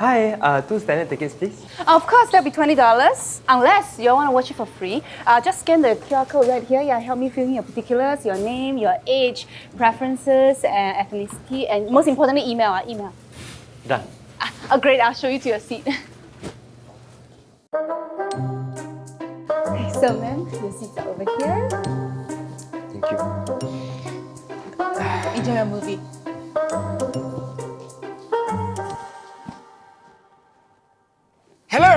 Hi, uh, two standard tickets, please. Of course, that'll be $20. Unless you want to watch it for free, uh, just scan the QR code right here. Yeah, help me fill in your particulars, your name, your age, preferences, and ethnicity, and most importantly, email. Uh, email. Done. Oh, great. I'll show you to your seat. okay, so, ma'am, your seats are over here. Thank you. Enjoy your movie.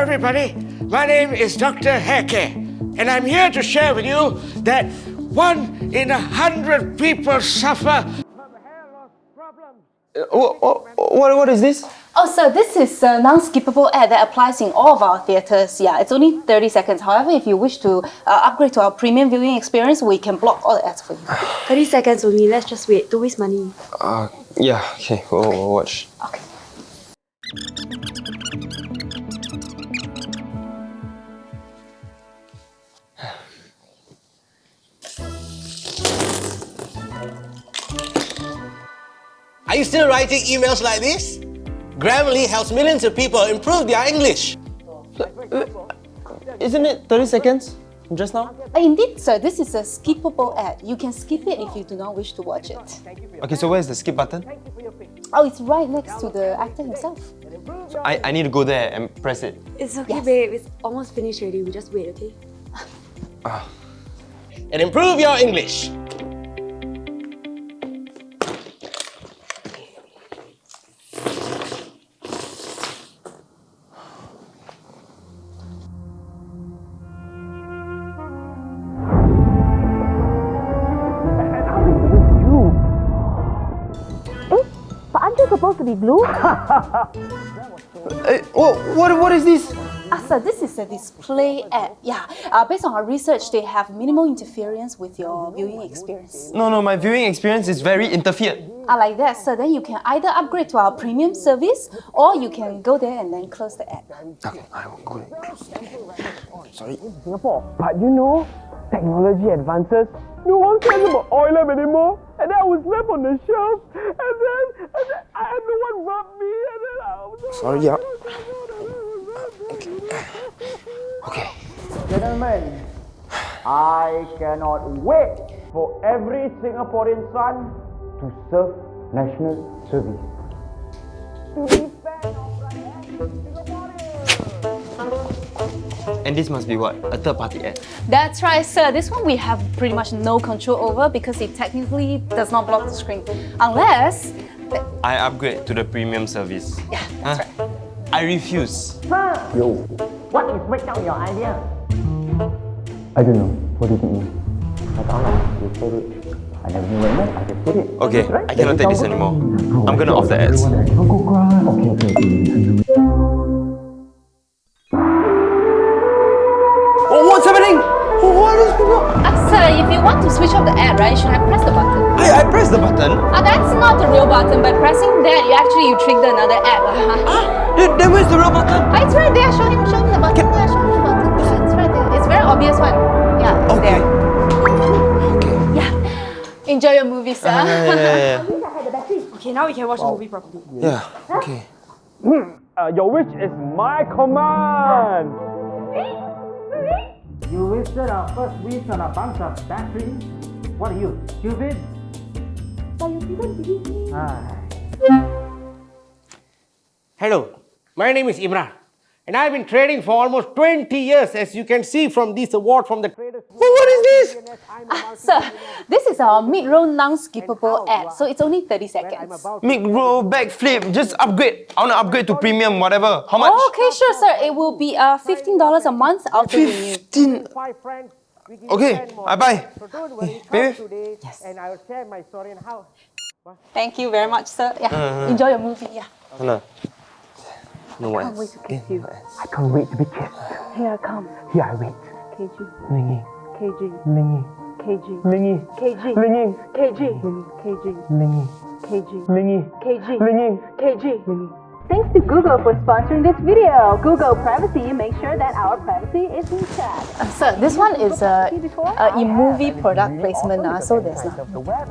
Everybody. My name is Dr. Heke, and I'm here to share with you that one in a hundred people suffer from hair loss problems. Uh, what, what, what is this? Oh, so this is a non-skippable ad that applies in all of our theatres. Yeah, it's only 30 seconds. However, if you wish to uh, upgrade to our premium viewing experience, we can block all the ads for you. 30 seconds only, let's just wait. Don't waste money. Uh, yeah, okay, we'll, we'll watch. Okay. Are you still writing emails like this? Grammarly helps millions of people improve their English. Uh, uh, isn't it 30 seconds just now? Uh, indeed, sir. This is a skippable ad. You can skip it if you do not wish to watch it. Okay, so where's the skip button? Oh, it's right next to the actor himself. So I, I need to go there and press it. It's okay, Yes. babe. It's almost finished already. We just wait, okay? Ah. And improve your English. Supposed to be blue? Uh, what, what, what is this? Ah, sir, this is a display ad. Yeah, uh, based on our research, they have minimal interference with your viewing experience. No, no, my viewing experience is very interfered. Ah, like that, sir. Then you can either upgrade to our premium service, or you can go there and then close the app. Okay, I will go and close. Sorry. Singapore. But you know, technology advances. No one cares about oil anymore. And then I was left on the shelf. And then, and then I had no one rub me. And then I was Sorry, yeah. Okay. Gentlemen, I cannot wait for every Singaporean son to serve national service. To defend And this must be what? A third party ad. That's right, sir. This one we have pretty much no control over because it technically does not block the screen. Unless... I upgrade to the premium service. Yeah, that's Huh? right. I refuse. Yo, what is break down your idea? I don't know. What did it mean? I don't know. You said it. I never knew what it. I just said it. Okay, Right? I cannot take this anymore. I'm gonna off the ads. I. Okay, okay, okay. Oh, what's happening? What is going on? Ah, sir, if you want to switch off the ad, right, you should have pressed the button. I, I pressed the button. Ah, that's not the real button. By pressing that, you actually you trigger another app. ah, Then, then where's the real button? it's right there. Show him, show him the button. Yeah, show him the button. Yeah, it's right there. It's very obvious one. Yeah, it's Okay. there. Okay. Yeah. Enjoy your movie, sir. Yeah, yeah, yeah, Okay, now we can watch the movie properly. yeah. Yeah, okay. Uh, your wish is my command. You wasted our first wish on a bunch of batteries. What are you, stupid? Hello, my name is Imran, and I've been trading for almost 20 years, as you can see from this award from the Traders. what is this? Ah, sir, this is our mid-roll non-skippable ad, so it's only 30 seconds. Mid-roll, backflip. Just upgrade. I wanna upgrade to premium, whatever. How much? Okay, sure, sir. It will be uh, $15 a month after renew. Fifteen. Five friends. we can Okay, bye bye. I buy. So don't worry, come today, and I will share my story and how. Thank you very much, sir. Yeah, enjoy your movie. Yeah. No. No Can't wait to kiss you. I can't wait to be kissed. Here I come. Here I wait. KG, Lingy, KG, lingy, KG, lingy, KG, lingy, KG, KG, lingy, KG, lingy, KG, lingy, KG. lingy. Thanks to Google for sponsoring this video. Google Privacy makes sure that our privacy is intact. Uh, sir, this one is a, a e-movie product placement, uh, so there's not. The web,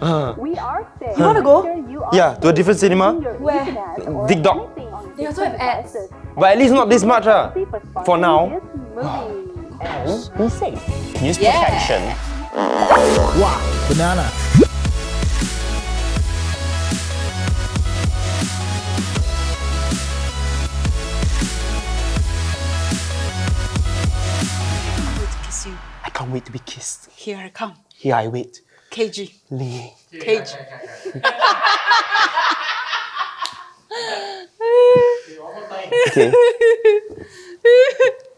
Uh, We are safe. You wanna go? sure you are yeah, to a different cinema. Where? Dig Dog. They also have ads. But at least not this much, ah. For now. Be safe. Use protection. Wow, banana. Can't wait to be kissed. Here I come. Here I wait. KG. Lee. KG. Okay.